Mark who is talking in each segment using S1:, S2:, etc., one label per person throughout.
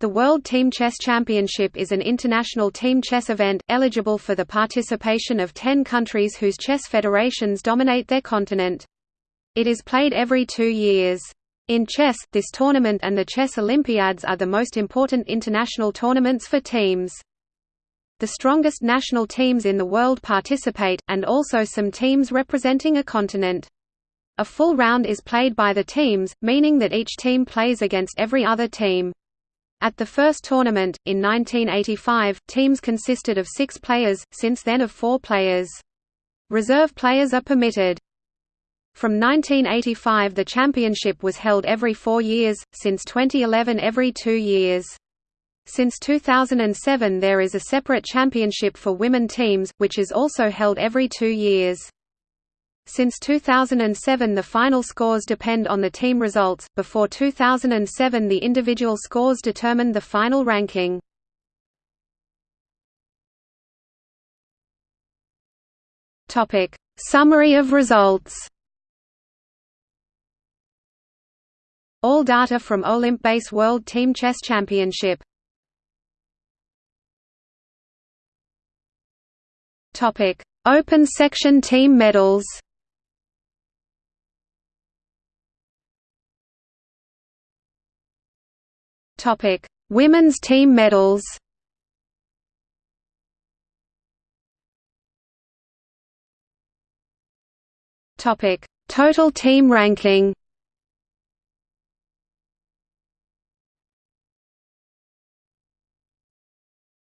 S1: The World Team Chess Championship is an international team chess event, eligible for the participation of ten countries whose chess federations dominate their continent. It is played every two years. In chess, this tournament and the Chess Olympiads are the most important international tournaments for teams. The strongest national teams in the world participate, and also some teams representing a continent. A full round is played by the teams, meaning that each team plays against every other team. At the first tournament, in 1985, teams consisted of six players, since then of four players. Reserve players are permitted. From 1985 the championship was held every four years, since 2011 every two years. Since 2007 there is a separate championship for women teams, which is also held every two years. Since 2007 the final scores depend on the team results, before 2007 the individual scores determined the final ranking. Summary of results All data from OlimpBase World Team Chess Championship Open section team medals Topic: Women's team medals. Topic: Total team ranking.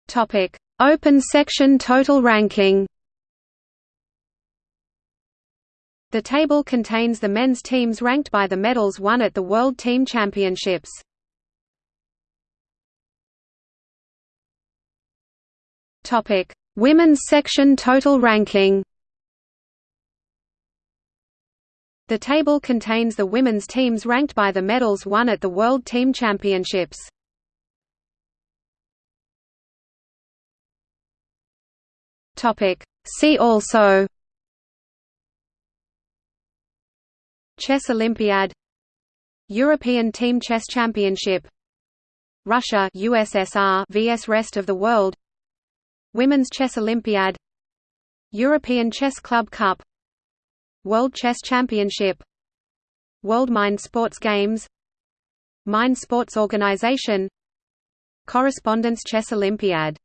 S1: Topic: Open section total ranking. The table contains the men's teams ranked by the medals won at the World Team Championships. Topic: Women's section total ranking. The table contains the women's teams ranked by the medals won at the World Team Championships. Topic: See also. Chess Olympiad. European Team Chess Championship. Russia USSR vs rest of the world Women's Chess Olympiad European Chess Club Cup World Chess Championship World Mind Sports Games Mind Sports Organization Correspondence Chess Olympiad